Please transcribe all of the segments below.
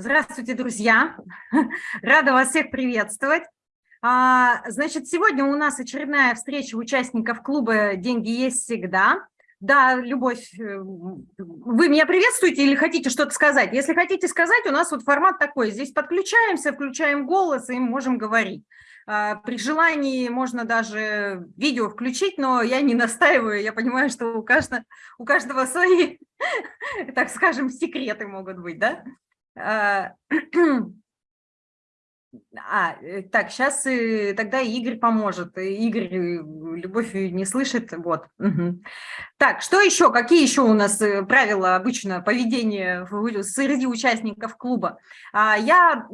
Здравствуйте, друзья! Рада вас всех приветствовать. А, значит, сегодня у нас очередная встреча участников клуба «Деньги есть всегда». Да, Любовь, э, вы меня приветствуете или хотите что-то сказать? Если хотите сказать, у нас вот формат такой. Здесь подключаемся, включаем голос и можем говорить. А, при желании можно даже видео включить, но я не настаиваю. Я понимаю, что у каждого, у каждого свои, так скажем, секреты могут быть, да? А, а, э, так, сейчас э, тогда Игорь поможет. Игорь э, любовь не слышит. Вот. Угу. Так, что еще? Какие еще у нас правила обычно поведения среди участников клуба? А, я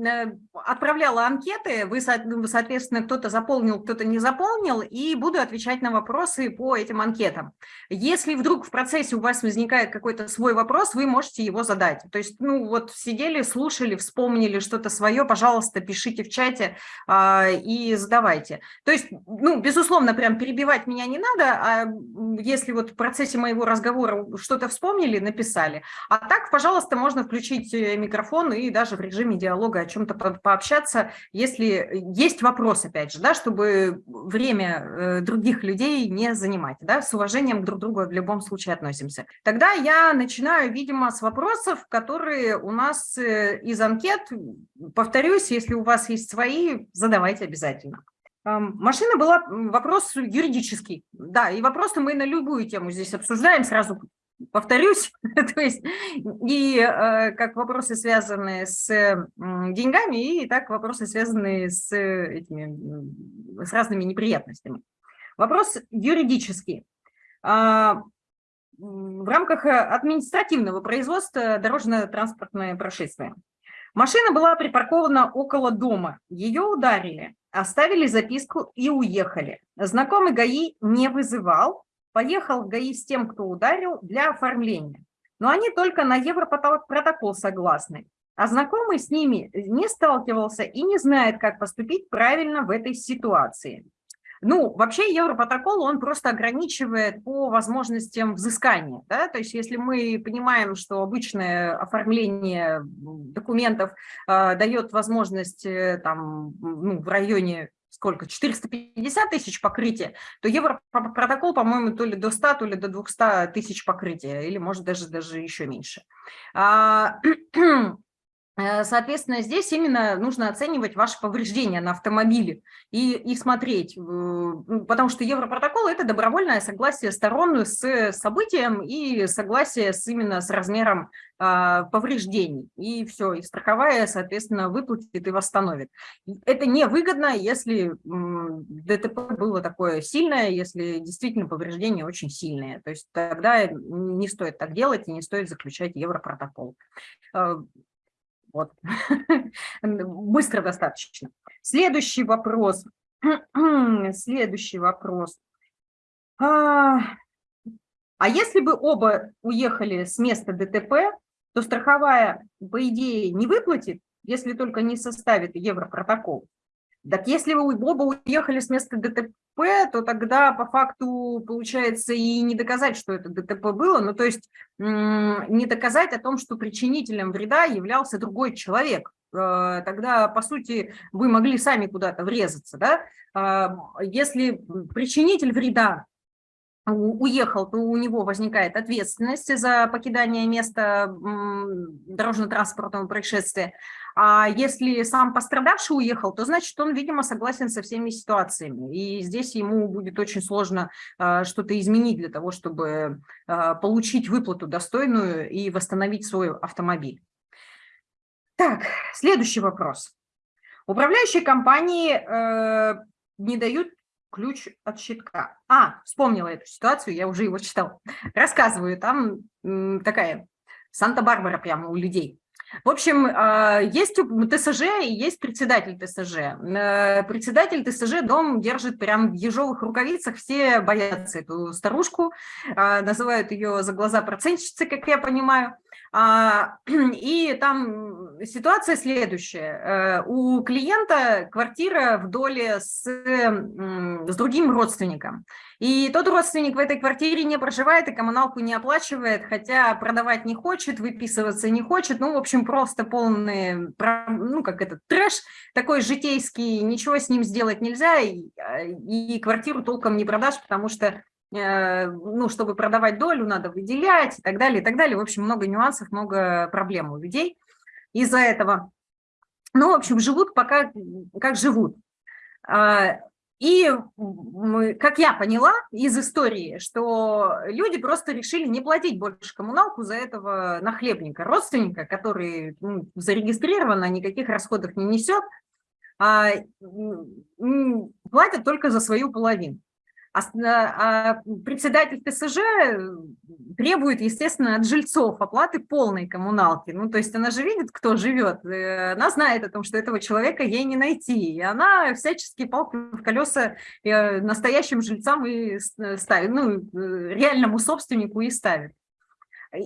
отправляла анкеты, вы, соответственно, кто-то заполнил, кто-то не заполнил, и буду отвечать на вопросы по этим анкетам. Если вдруг в процессе у вас возникает какой-то свой вопрос, вы можете его задать. То есть, ну вот сидели, слушали, вспомнили что-то свое, пожалуйста, пишите пишите в чате а, и задавайте. То есть, ну, безусловно, прям перебивать меня не надо, а если вот в процессе моего разговора что-то вспомнили, написали. А так, пожалуйста, можно включить э, микрофон и даже в режиме диалога о чем-то по пообщаться, если есть вопрос, опять же, да, чтобы время э, других людей не занимать, да, с уважением друг к другу в любом случае относимся. Тогда я начинаю, видимо, с вопросов, которые у нас э, из анкет, повторюсь, если у вас есть свои, задавайте обязательно. Машина была вопрос юридический. Да, и вопросы мы на любую тему здесь обсуждаем, сразу повторюсь. То есть и э, как вопросы, связанные с деньгами, и так вопросы, связанные с, этими, с разными неприятностями. Вопрос юридический. А, в рамках административного производства дорожно-транспортное происшествие. Машина была припаркована около дома. Ее ударили, оставили записку и уехали. Знакомый ГАИ не вызывал. Поехал в ГАИ с тем, кто ударил, для оформления. Но они только на европротокол согласны. А знакомый с ними не сталкивался и не знает, как поступить правильно в этой ситуации. Ну, вообще Европротокол, он просто ограничивает по возможностям взыскания. Да? То есть если мы понимаем, что обычное оформление документов э, дает возможность э, там, ну, в районе сколько, 450 тысяч покрытия, то Европротокол, по-моему, то ли до 100, то ли до 200 тысяч покрытия, или может даже, даже еще меньше. Э, соответственно, здесь именно нужно оценивать ваши повреждения на автомобиле и, и смотреть, ну, потому что Европротокол – это добровольное согласие сторон с событием и согласие с, именно с размером а, повреждений. И все, и страховая, соответственно, выплатит и восстановит. Это невыгодно, если ДТП было такое сильное, если действительно повреждения очень сильные. То есть тогда не стоит так делать и не стоит заключать Европротокол. Вот. Быстро достаточно. Следующий вопрос. Следующий вопрос. А, а если бы оба уехали с места ДТП, то страховая, по идее, не выплатит, если только не составит европротокол. Так если вы оба уехали с места ДТП, то тогда по факту получается и не доказать, что это ДТП было, ну то есть не доказать о том, что причинителем вреда являлся другой человек. Э, тогда, по сути, вы могли сами куда-то врезаться. Да? А, если причинитель вреда уехал, то у него возникает ответственность за покидание места дорожно-транспортного происшествия. А если сам пострадавший уехал, то значит он, видимо, согласен со всеми ситуациями. И здесь ему будет очень сложно э, что-то изменить для того, чтобы э, получить выплату достойную и восстановить свой автомобиль. Так, следующий вопрос. Управляющие компании э, не дают ключ от щитка. А, вспомнила эту ситуацию, я уже его читала. Рассказываю, там такая Санта-Барбара прямо у людей. В общем, а, есть ТСЖ и есть председатель ТСЖ. Э, председатель ТСЖ дом держит прям в ежовых рукавицах, все боятся эту старушку, а, называют ее за глаза процентщицы, как я понимаю. А, и там ситуация следующая. Э, у клиента квартира в доле с, с другим родственником. И тот родственник в этой квартире не проживает и коммуналку не оплачивает, хотя продавать не хочет, выписываться не хочет. Ну, в общем, просто полный, ну, как этот трэш такой житейский, ничего с ним сделать нельзя, и, и квартиру толком не продашь, потому что ну, чтобы продавать долю, надо выделять и так далее, и так далее. В общем, много нюансов, много проблем у людей из-за этого. Ну, в общем, живут пока как живут. А, и как я поняла из истории, что люди просто решили не платить больше коммуналку за этого нахлебника, родственника, который ну, зарегистрирован, а никаких расходов не несет, а, платят только за свою половину. А, а председатель ТСЖ требует, естественно, от жильцов оплаты полной коммуналки. Ну, то есть она же видит, кто живет, э, она знает о том, что этого человека ей не найти. И она всячески палку в колеса э, настоящим жильцам и ставит, ну, э, реальному собственнику и ставит.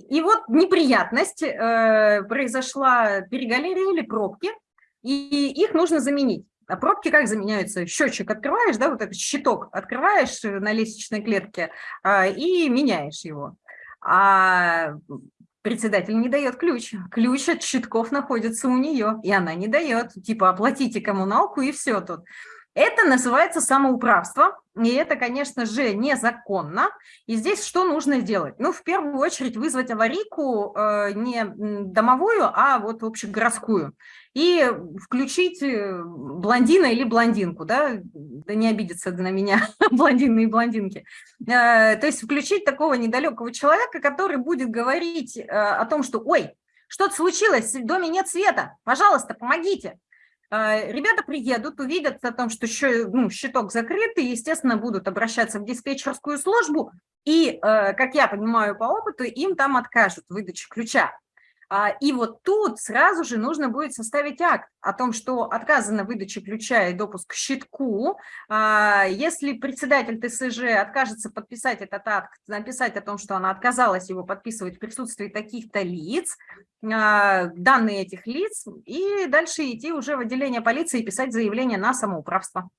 И вот неприятность, произошла перегалерия или пробки, и их нужно заменить. А пробки как заменяются? Счетчик открываешь, да, вот этот щиток открываешь на лестничной клетке а, и меняешь его. А председатель не дает ключ. Ключ от щитков находится у нее, и она не дает. Типа оплатите коммуналку и все тут. Это называется самоуправство, и это, конечно же, незаконно. И здесь что нужно сделать? Ну, в первую очередь вызвать аварийку э, не домовую, а вот общегородскую. И включить э, блондина или блондинку, да, да не обидятся на меня блондины и блондинки. Э, то есть включить такого недалекого человека, который будет говорить э, о том, что, ой, что-то случилось, в доме нет света, пожалуйста, помогите. Ребята приедут, увидят о том, что еще, ну, щиток закрыт, и, естественно, будут обращаться в диспетчерскую службу, и, как я понимаю по опыту, им там откажут в выдаче ключа. А, и вот тут сразу же нужно будет составить акт о том, что отказано выдача ключа и допуск к щитку. А, если председатель ТСЖ откажется подписать этот акт, написать о том, что она отказалась его подписывать в присутствии таких-то лиц, а, данные этих лиц, и дальше идти уже в отделение полиции и писать заявление на самоуправство.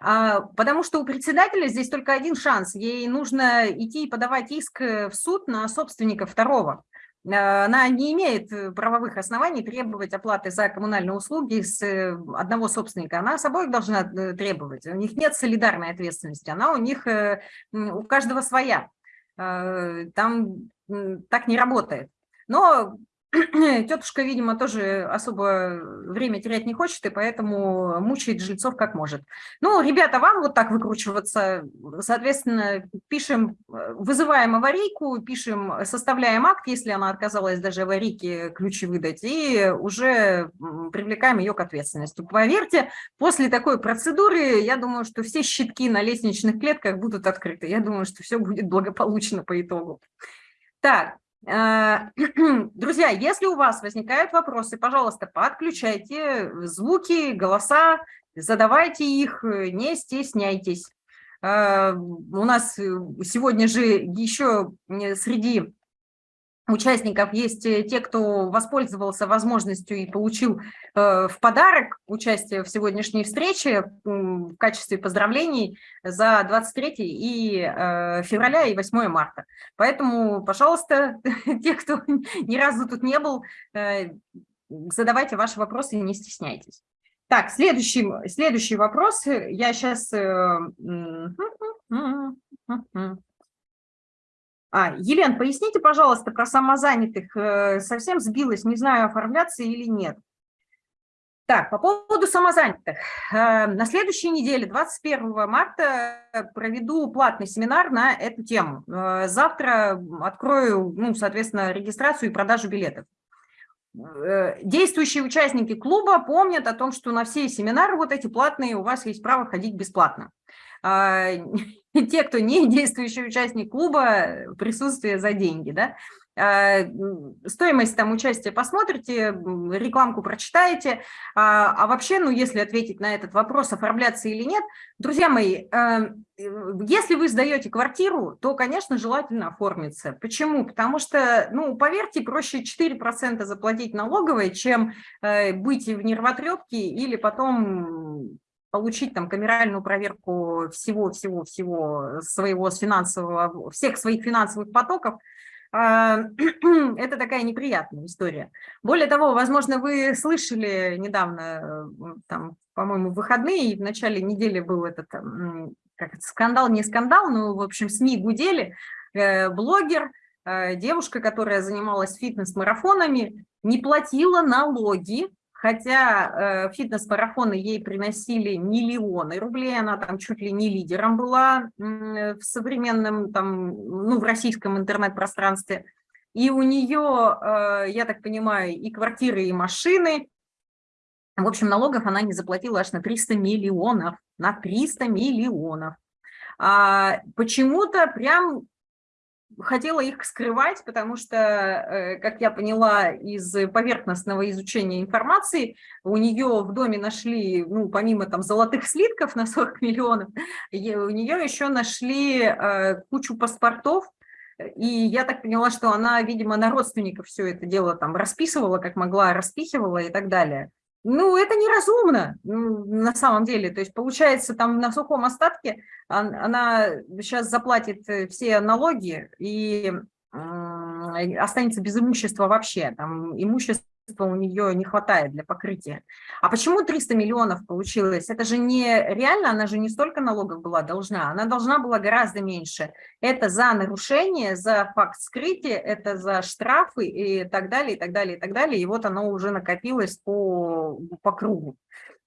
Потому что у председателя здесь только один шанс. Ей нужно идти и подавать иск в суд на собственника второго. Э, она не имеет э, правовых оснований требовать оплаты за коммунальные услуги с э, одного собственника. Она с обоих должна требовать. У них нет солидарной ответственности, она у них, у каждого своя. Там так не работает. Но Тетушка, видимо, тоже особо время терять не хочет, и поэтому мучает жильцов как может. Ну, ребята, вам вот так выкручиваться, соответственно, пишем, вызываем аварийку, пишем, составляем акт, если она отказалась даже аварийке ключи выдать, и уже привлекаем ее к ответственности. Поверьте, после такой процедуры, я думаю, что все щитки на лестничных клетках будут открыты. Я думаю, что все будет благополучно по итогу. Так, Э, друзья, если у вас возникают вопросы, пожалуйста, подключайте звуки, голоса, задавайте их, не стесняйтесь. Э, у нас сегодня же еще среди участников есть э, те, кто воспользовался возможностью и получил э, в подарок участие в сегодняшней встрече в качестве поздравлений за 23 и э, февраля и 8 марта. Поэтому, пожалуйста, те, кто ни разу тут не был, задавайте ваши вопросы не стесняйтесь. Так, следующий, следующий вопрос. Я сейчас... А, Елен, поясните, пожалуйста, про самозанятых. Э, совсем сбилась, не знаю, оформляться или нет. Так, по поводу самозанятых. Э, на следующей неделе, 21 марта, проведу платный семинар на эту тему. Э, завтра открою, ну, соответственно, регистрацию и продажу билетов. Действующие участники клуба помнят о том, что на все семинары вот эти платные у вас есть право ходить бесплатно. А, те, кто не действующий участник клуба, присутствие за деньги, да, Э, стоимость там участия посмотрите, рекламку прочитаете. А, а вообще, ну, если ответить на этот вопрос, оформляться или нет, друзья мои, э, если вы сдаете квартиру, то, конечно, желательно оформиться. Почему? Потому что, ну, поверьте, проще 4% заплатить налоговой, чем э, быть в нервотрепке или потом получить там камеральную проверку всего-всего-всего своего финансового, всех своих финансовых потоков, а, это такая неприятная история. Более того, возможно, вы слышали недавно, там, по-моему, в выходные, в начале недели был этот как это, скандал, не скандал, но, в общем, СМИ гудели, э, блогер, э, девушка, которая занималась фитнес-марафонами, не платила налоги хотя э, фитнес-марафоны ей приносили миллионы рублей, она там чуть ли не лидером была э, в современном, там, ну, в российском интернет-пространстве. И у нее, э, я так понимаю, и квартиры, и машины. В общем, налогов она не заплатила аж на 300 миллионов, на 300 миллионов. А почему-то прям хотела их скрывать, потому что, э, как я поняла из поверхностного изучения информации, у нее в доме нашли, ну, помимо там золотых слитков на 40 миллионов, у нее еще нашли э, кучу паспортов, и я так поняла, что она, видимо, на родственников все это дело там расписывала, как могла, распихивала и так далее. Ну, это неразумно ну, на самом деле. То есть, получается, там на сухом остатке она сейчас заплатит э, все налоги и останется без имущества вообще. Там имущество у нее не хватает для покрытия. А почему 300 миллионов получилось? Это же не реально, она же не столько налогов была должна, она должна была гораздо меньше. Это за нарушение, за факт скрытия, это за штрафы и так далее, и так далее, и так далее. И вот оно уже накопилось по, по кругу.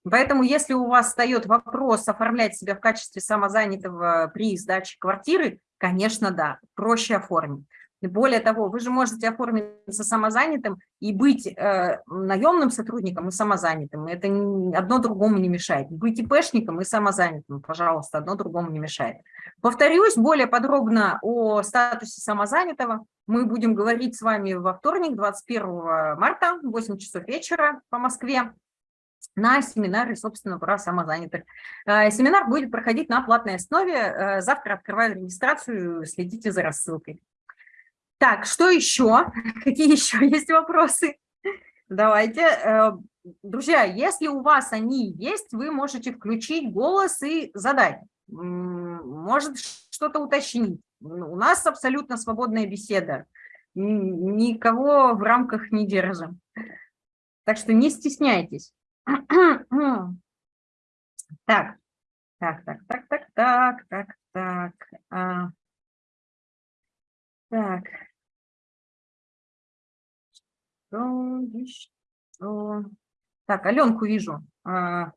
Поэтому если у вас встает вопрос оформлять себя в качестве самозанятого при сдаче квартиры, конечно, да, проще оформить. Более того, вы же можете оформиться самозанятым и быть э, наемным сотрудником и самозанятым. Это одно другому не мешает. Быть ИПшником и самозанятым, пожалуйста, одно другому не мешает. Повторюсь, более подробно о статусе самозанятого мы будем говорить с вами во вторник, 21 марта, 8 часов вечера по Москве на семинаре, собственно, про самозанятых. Э, семинар будет проходить на платной основе. Э, завтра открываю регистрацию, следите за рассылкой. Так, что еще? Какие еще есть вопросы? Давайте. Э, друзья, если у вас они есть, вы можете включить голос и задать. Может что-то уточнить. У нас абсолютно свободная беседа. Никого в рамках не держим. Так что не стесняйтесь. Так, так, так, так, так, так, так, так. А. Так. Так, Аленку вижу. А,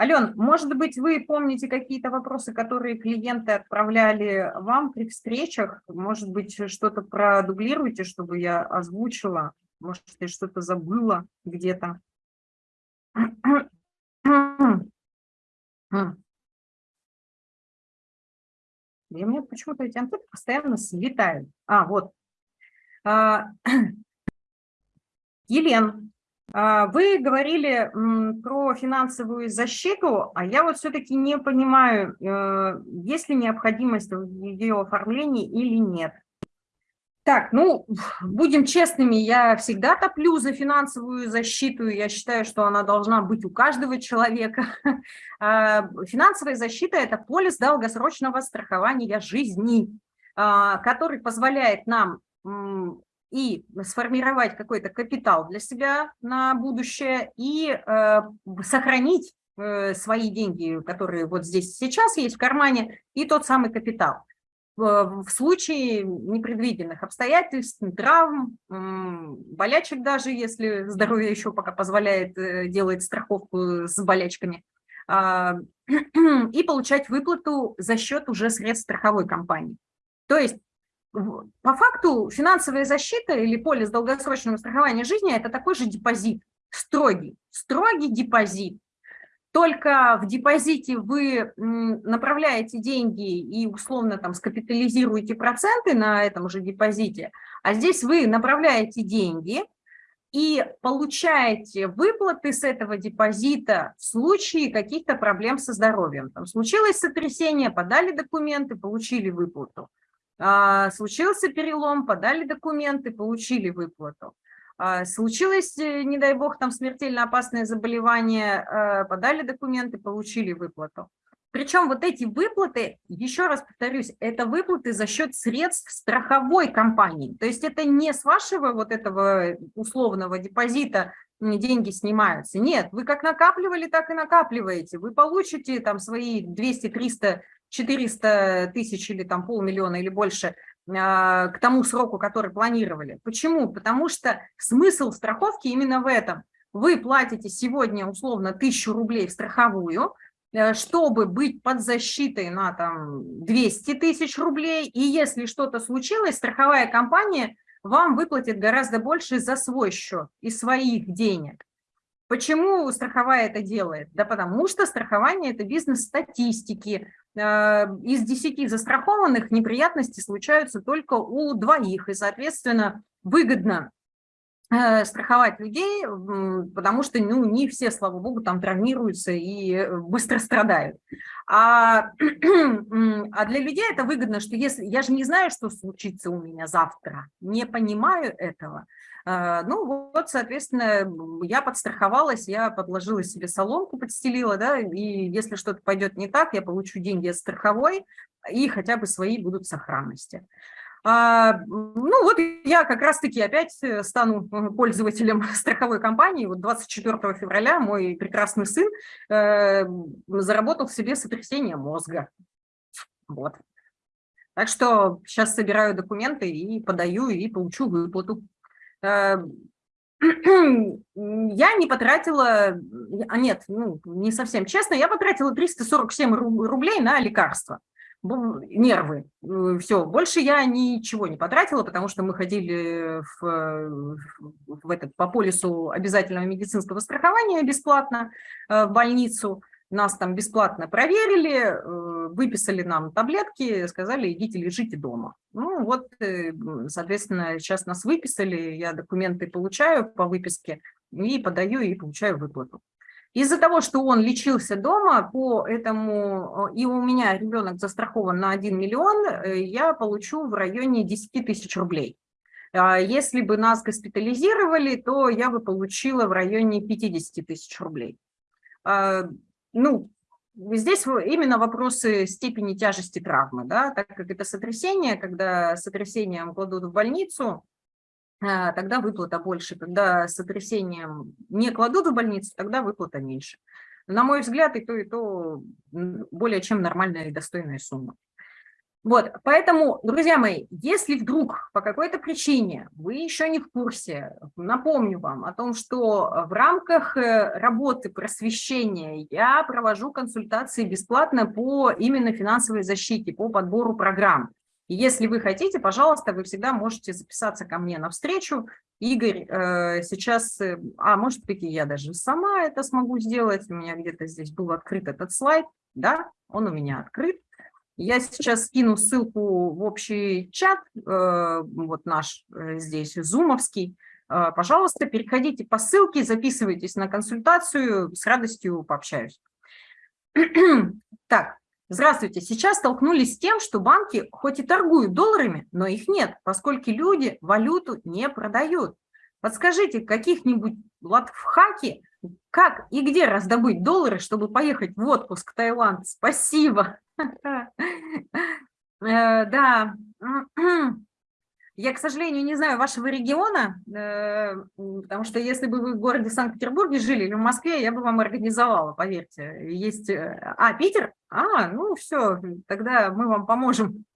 Ален, может быть, вы помните какие-то вопросы, которые клиенты отправляли вам при встречах? Может быть, что-то продублируете, чтобы я озвучила? Может, я что-то забыла где-то? И у меня почему-то эти анкеты постоянно слетают. А, вот. Елен, а, вы говорили про финансовую защиту, а я вот все-таки не понимаю, э, есть ли необходимость в ее оформлении или нет. Так, ну, будем честными, я всегда топлю за финансовую защиту, я считаю, что она должна быть у каждого человека. А, финансовая защита – это полис долгосрочного страхования жизни, а, который позволяет нам и сформировать какой-то капитал для себя на будущее, и э, сохранить э, свои деньги, которые вот здесь сейчас есть в кармане, и тот самый капитал в случае непредвиденных обстоятельств, травм, болячек даже, если здоровье еще пока позволяет э, делать страховку с болячками, а, и получать выплату за счет уже средств страховой компании. То есть по факту финансовая защита или полис долгосрочного страхования жизни – это такой же депозит, строгий, строгий депозит, только в депозите вы направляете деньги и условно там скапитализируете проценты на этом же депозите, А здесь вы направляете деньги и получаете выплаты с этого депозита в случае каких-то проблем со здоровьем. Там случилось сотрясение, подали документы, получили выплату. А, случился перелом, подали документы, получили выплату. А, случилось, э, не дай бог, там смертельно опасное заболевание, э, подали документы, получили выплату. Причем вот эти выплаты, еще раз повторюсь, это выплаты за счет средств страховой компании. То есть это не с вашего вот этого условного депозита деньги снимаются. Нет, вы как накапливали, так и накапливаете. Вы получите там свои 200, 300, 400 тысяч или там полмиллиона или больше а, к тому сроку, который планировали. Почему? Потому что смысл страховки именно в этом. Вы платите сегодня условно тысячу рублей в страховую, Э, чтобы быть под защитой на там 200 тысяч рублей, и если что-то случилось, страховая компания вам выплатит гораздо больше за свой счет и своих денег. Почему страховая это делает? Да потому что страхование – это бизнес статистики. Э, из 10 застрахованных неприятности случаются только у двоих, и, соответственно, выгодно страховать людей, потому что ну, не все, слава богу, там травмируются и э, быстро страдают. А, а для людей это выгодно, что если я же не знаю, что случится у меня завтра, не понимаю этого. Э, ну вот, соответственно, я подстраховалась, я подложила себе соломку, подстелила, да, и если что-то пойдет не так, я получу деньги от страховой, и хотя бы свои будут в сохранности. А, ну вот я как раз-таки опять э, стану э, пользователем страховой компании. Вот 24 февраля мой прекрасный сын э, заработал себе сотрясение мозга. Вот. Так что сейчас собираю документы и подаю, и получу выплату. Э, я не потратила, а нет, ну, не совсем честно, я потратила 347 рублей на лекарства нервы. Э, Все, больше я ничего не потратила, потому что мы ходили в, в этот, по полису обязательного медицинского страхования бесплатно э, в больницу. Нас там бесплатно проверили, э, выписали нам таблетки, сказали, идите лежите дома. Ну вот, соответственно, сейчас нас выписали, я документы получаю по выписке и подаю и получаю выплату. Из-за того, что он лечился дома, по этому, э, и у меня ребенок застрахован на 1 миллион, э, я получу в районе 10 тысяч рублей. А если бы нас госпитализировали, то я бы получила в районе 50 тысяч рублей. А, ну, здесь именно вопросы степени тяжести травмы, да, так как это сотрясение, когда сотрясением кладут в больницу, тогда выплата больше. Когда сотрясением не кладут в больницу, тогда выплата меньше. На мой взгляд, и то, и то более чем нормальная и достойная сумма. Вот, поэтому, друзья мои, если вдруг по какой-то причине вы еще не в курсе, напомню вам о том, что в рамках э, работы просвещения я провожу консультации бесплатно по именно финансовой защите, по подбору программ. Если вы хотите, пожалуйста, вы всегда можете записаться ко мне на встречу. Игорь э, сейчас, э, а может быть, и я даже сама это смогу сделать. У меня где-то здесь был открыт этот слайд. Да, он у меня открыт. Я сейчас скину ссылку в общий чат, э, вот наш э, здесь, зумовский. Э, пожалуйста, переходите по ссылке, записывайтесь на консультацию, с радостью пообщаюсь. Так, Здравствуйте. Сейчас столкнулись с тем, что банки хоть и торгуют долларами, но их нет, поскольку люди валюту не продают. Подскажите, каких-нибудь латфхаки, как и где раздобыть доллары, чтобы поехать в отпуск в Таиланд? Спасибо. Э, да. Я, к сожалению, не знаю вашего региона, э, потому что если бы вы в городе Санкт-Петербурге жили или в Москве, я бы вам организовала, поверьте. Есть... Э, а, Питер? А, ну все, тогда мы вам поможем.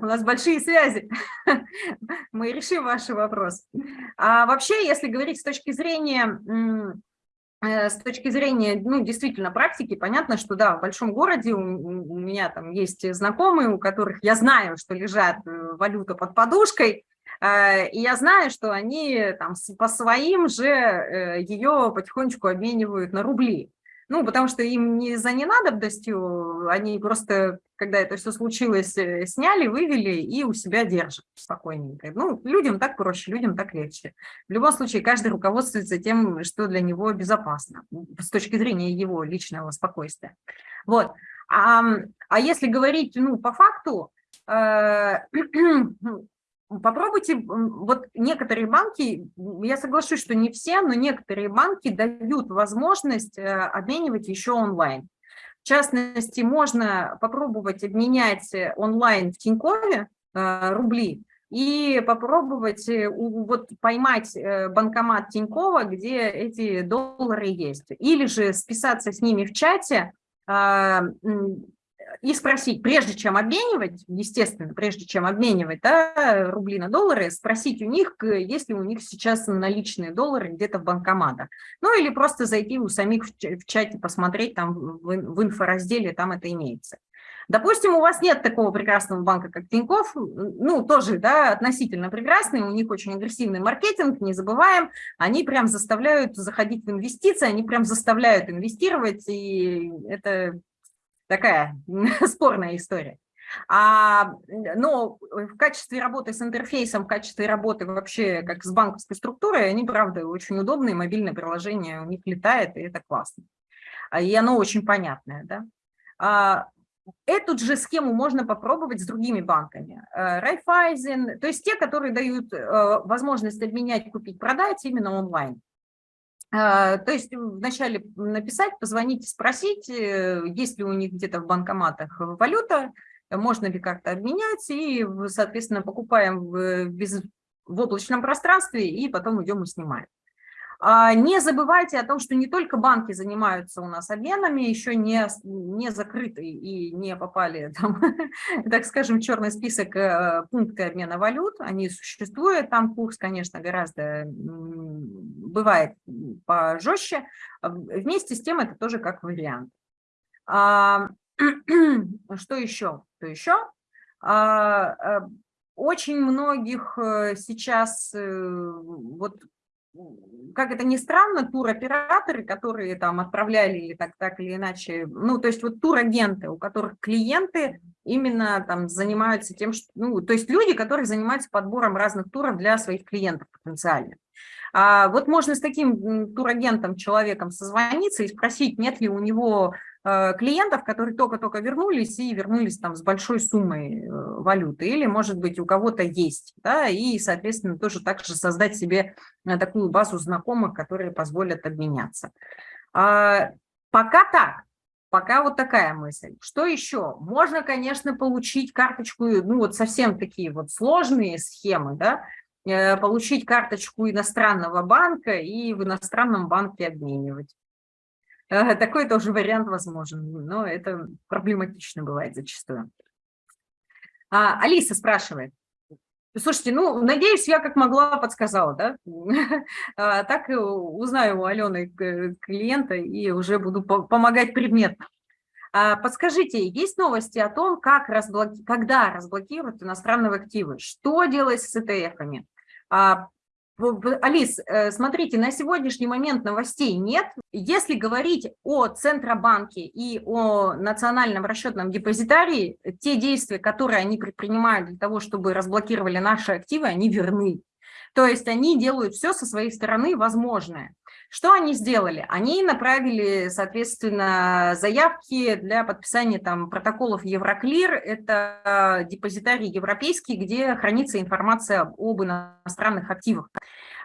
У нас большие связи. Мы решим ваш вопрос. А вообще, если говорить с точки зрения с точки зрения, ну, действительно, практики, понятно, что, да, в большом городе у, у меня там есть знакомые, у которых я знаю, что лежат э, валюта под подушкой, э, и я знаю, что они там по своим же ее потихонечку обменивают на рубли. Ну, потому что им не за ненадобностью, они просто, когда это все случилось, э, сняли, вывели и у себя держат спокойненько. Ну, людям так проще, людям так легче. В любом случае, каждый руководствуется тем, что для него безопасно, с точки зрения его личного спокойствия. Вот. А, а если говорить ну, по факту, э, Попробуйте, вот некоторые банки, я соглашусь, что не все, но некоторые банки дают возможность э, обменивать еще онлайн. В частности, можно попробовать обменять онлайн в Тинькове э, рубли и попробовать э, вот поймать банкомат Тинькова, где эти доллары есть. Или же списаться с ними в чате, и спросить, прежде чем обменивать, естественно, прежде чем обменивать да, рубли на доллары, спросить у них, есть ли у них сейчас наличные доллары где-то в банкоматах. Ну или просто зайти у самих в чате, посмотреть там в инфоразделе, там это имеется. Допустим, у вас нет такого прекрасного банка, как Тинькофф, ну, тоже, да, относительно прекрасный, у них очень агрессивный маркетинг, не забываем, они прям заставляют заходить в инвестиции, они прям заставляют инвестировать, и это такая спорная история. А, но в качестве работы с интерфейсом, в качестве работы вообще как с банковской структурой, они, правда, очень удобные, мобильное приложение у них летает, и это классно. А, и оно очень понятное. Да? А, эту же схему можно попробовать с другими банками. Э, Райфайзен, то есть те, которые дают э, возможность обменять, купить, продать именно онлайн. А, то есть вначале написать, позвонить, спросить, э, есть ли у них где-то в банкоматах валюта, можно ли как-то обменять, и, соответственно, покупаем в, без, в облачном пространстве, и потом идем и снимаем. А, не забывайте о том, что не только банки занимаются у нас обменами, еще не, не закрыты и не попали, там, так скажем, в черный список э, пункты обмена валют. Они существуют, там курс, конечно, гораздо бывает пожестче. Вместе с тем это тоже как вариант. А, что еще? Что еще? А, э, очень многих э, сейчас вот как это ни странно, туроператоры, которые там отправляли или так, так или иначе, ну, то есть вот турагенты, у которых клиенты именно там занимаются тем, что, ну, то есть люди, которые занимаются подбором разных туров для своих клиентов потенциально. А вот можно с таким турагентом, человеком созвониться и спросить, нет ли у него клиентов, которые только-только вернулись и вернулись там с большой суммой э, валюты, или, может быть, у кого-то есть, да, и, соответственно, тоже также создать себе э, такую базу знакомых, которые позволят обменяться. А, пока так, пока вот такая мысль. Что еще? Можно, конечно, получить карточку, ну вот совсем такие вот сложные схемы, да, получить карточку иностранного банка и в иностранном банке обменивать. Такой тоже вариант возможен, но это проблематично бывает зачастую. А, Алиса спрашивает. Слушайте, ну, надеюсь, я как могла подсказала, да? А, так узнаю у Алены клиента и уже буду помогать предметно. А, подскажите, есть новости о том, как разблоки... когда разблокируют иностранные активы? Что делать с ETF-ами? Алис, э, смотрите, на сегодняшний момент новостей нет. Если говорить о Центробанке и о национальном расчетном депозитарии, те действия, которые они предпринимают для того, чтобы разблокировали наши активы, они верны. То есть они делают все со своей стороны возможное. Что они сделали? Они направили, соответственно, заявки для подписания там, протоколов Евроклир. Это депозитарий европейский, где хранится информация об иностранных активах.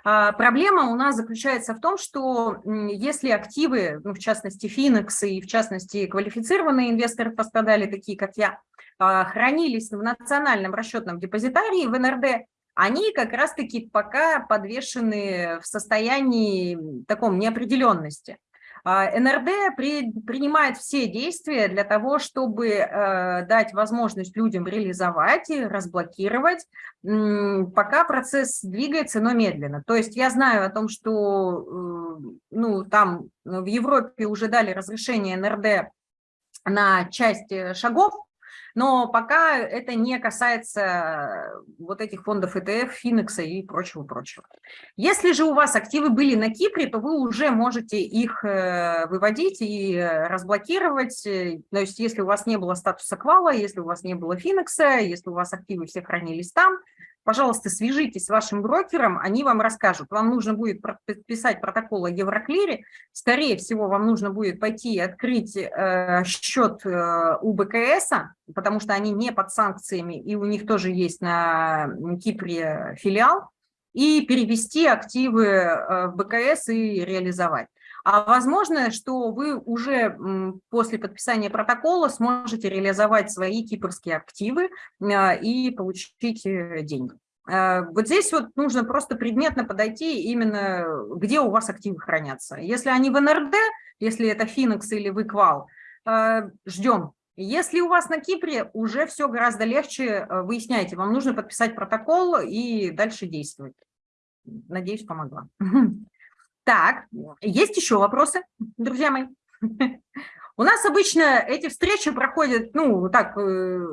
А, проблема у нас заключается в том, что если активы, ну, в частности, Финекс и в частности квалифицированные инвесторы пострадали, такие как я, а, хранились в национальном расчетном депозитарии в НРД, они как раз-таки пока подвешены в состоянии таком неопределенности. А, НРД при, принимает все действия для того, чтобы э, дать возможность людям реализовать и разблокировать, пока процесс двигается, но медленно. То есть я знаю о том, что э, ну, там в Европе уже дали разрешение НРД на часть э, шагов, но пока это не касается вот этих фондов ETF, Финекса и прочего-прочего. Если же у вас активы были на Кипре, то вы уже можете их э, выводить и разблокировать, то есть если у вас не было статуса квала, если у вас не было Финекса, если у вас активы все хранились там, пожалуйста, свяжитесь с вашим брокером, они вам расскажут. Вам нужно будет подписать протокол о Евроклире, скорее всего, вам нужно будет пойти и открыть э, счет э, у БКС, потому что они не под санкциями, и у них тоже есть на Кипре филиал, и перевести активы э, в БКС и реализовать. А возможно, что вы уже после подписания протокола сможете реализовать свои кипрские активы а, и получить э, деньги. А, вот здесь вот нужно просто предметно подойти именно, где у вас активы хранятся. Если они в НРД, если это Финекс или Выквал, а, ждем. Если у вас на Кипре, уже все гораздо легче, выясняйте, вам нужно подписать протокол и дальше действовать. Надеюсь, помогла. Так, есть еще вопросы, друзья мои? У нас обычно эти встречи проходят, ну, так, э,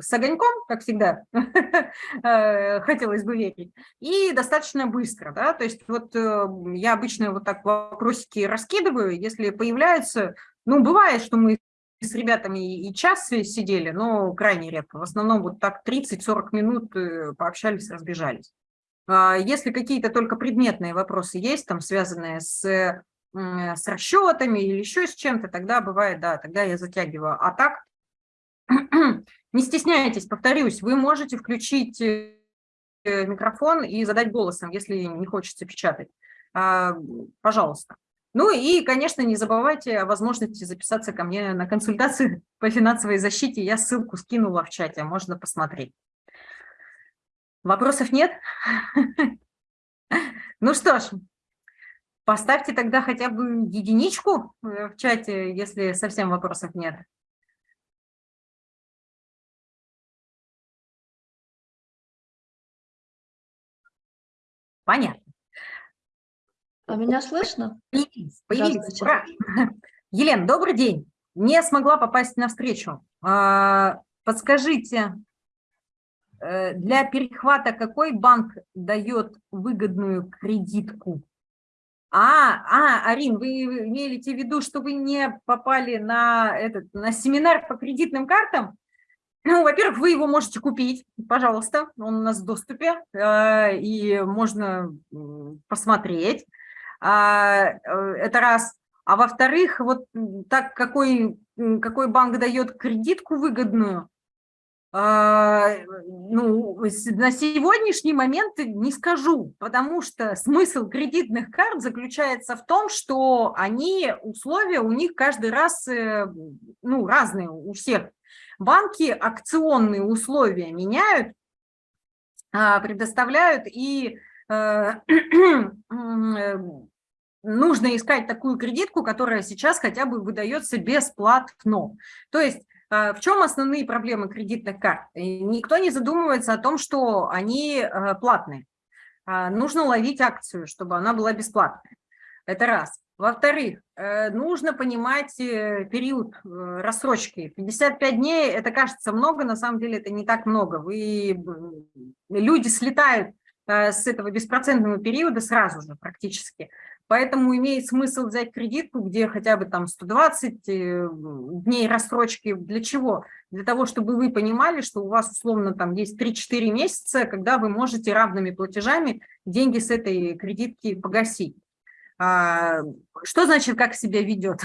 с огоньком, как всегда, э, хотелось бы верить, и достаточно быстро, да, то есть вот э, я обычно вот так вопросики раскидываю, если появляются, ну, бывает, что мы с ребятами и час сидели, но крайне редко, в основном вот так 30-40 минут пообщались, разбежались. А, если какие-то только предметные вопросы есть, там связанные с, с расчетами или еще с чем-то, тогда бывает, да, тогда я затягиваю. А так, не стесняйтесь, повторюсь, вы можете включить э, микрофон и задать голосом, если не хочется печатать. А, пожалуйста. Ну и, конечно, не забывайте о возможности записаться ко мне на консультацию по финансовой защите. Я ссылку скинула в чате, можно посмотреть. Вопросов нет? Ну что ж, поставьте тогда хотя бы единичку э, в чате, если совсем вопросов нет. Понятно. А меня слышно? Появились, появились. Ура. Елена, добрый день. Не смогла попасть на встречу. А, подскажите, для перехвата какой банк дает выгодную кредитку? А, а, Арин, вы имеете в виду, что вы не попали на, этот, на семинар по кредитным картам? Ну, во-первых, вы его можете купить, пожалуйста, он у нас в доступе, э, и можно посмотреть. А, э, это раз. А во-вторых, вот так какой, какой банк дает кредитку выгодную, ну, на сегодняшний момент не скажу, потому что смысл кредитных карт заключается в том, что они, условия у них каждый раз э, ну, разные у всех. Банки акционные условия меняют, а, предоставляют, и э, э, нужно искать такую кредитку, которая сейчас хотя бы выдается бесплатно. То есть а, в чем основные проблемы кредитных карт? Никто не задумывается о том, что они э, платные. А, нужно ловить акцию, чтобы она была бесплатная. Это раз. Во-вторых, э, нужно понимать э, период рассрочки. 55 дней, это кажется много, на самом деле это не так много. Вы, люди слетают с этого беспроцентного периода сразу же практически. Поэтому имеет смысл взять кредитку, где хотя бы там 120 э, дней рассрочки. Для чего? Для того, чтобы вы понимали, что у вас условно там есть 3-4 месяца, когда вы можете равными платежами деньги с этой кредитки погасить. А, что значит, как себя ведет?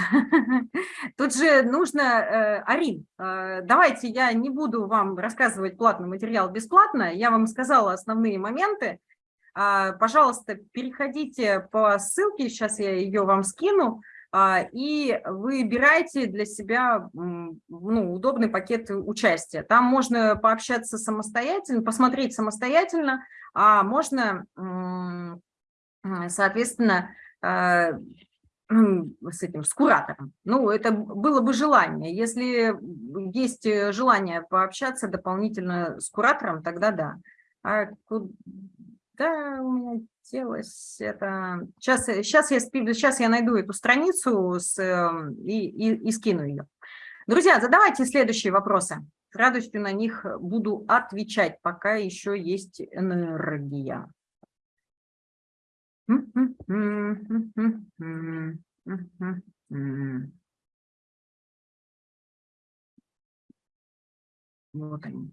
Тут же нужно, э, Арин, э, давайте я не буду вам рассказывать платный материал бесплатно, я вам сказала основные моменты, пожалуйста, переходите по ссылке, сейчас я ее вам скину, а, и выбирайте для себя ну, удобный пакет участия. Там можно пообщаться самостоятельно, посмотреть самостоятельно, а можно, соответственно, а, с этим, с куратором. Ну, это было бы желание. Если есть желание пообщаться дополнительно с куратором, тогда да. А да, у меня делось это... Сейчас, сейчас, я, сейчас я найду эту страницу с, эм, и, и, и скину ее. Друзья, задавайте следующие вопросы. с радостью на них буду отвечать, пока еще есть энергия. Вот они.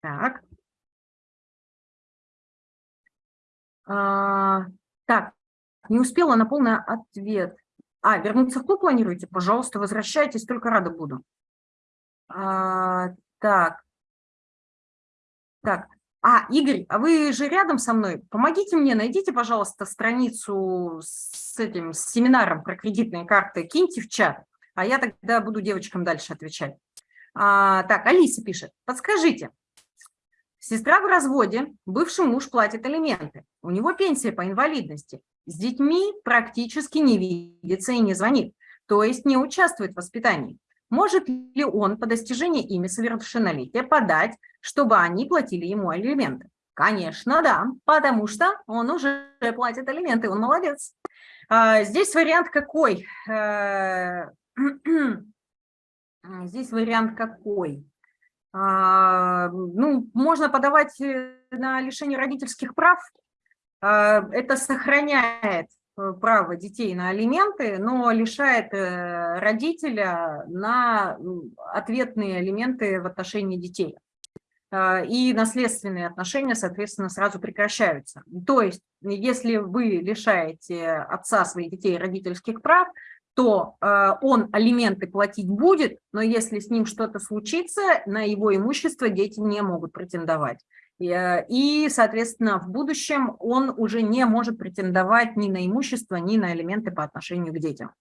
Так. А, так, не успела на полный ответ. А, вернуться в клуб планируете? Пожалуйста, возвращайтесь, только рада буду. А, так. Так. А, Игорь, а вы же рядом со мной? Помогите мне, найдите, пожалуйста, страницу с этим с семинаром про кредитные карты, киньте в чат, а я тогда буду девочкам дальше отвечать. А, так, Алиса пишет. Подскажите, Сестра в разводе, бывший муж платит алименты, у него пенсия по инвалидности, с детьми практически не видится и не звонит, то есть не участвует в воспитании. Может ли он по достижении ими совершеннолетия подать, чтобы они платили ему алименты? Конечно, да, потому что он уже платит алименты, он молодец. А, здесь вариант какой? Э, здесь вариант какой? А, ну, можно подавать э, на лишение родительских прав. А, это сохраняет э, право детей на алименты, но лишает э, родителя на ответные алименты в отношении детей. А, и наследственные отношения, соответственно, сразу прекращаются. То есть, если вы лишаете отца своих детей родительских прав, то э, он алименты платить будет, но если с ним что-то случится, на его имущество дети не могут претендовать. И, и, соответственно, в будущем он уже не может претендовать ни на имущество, ни на алименты по отношению к детям.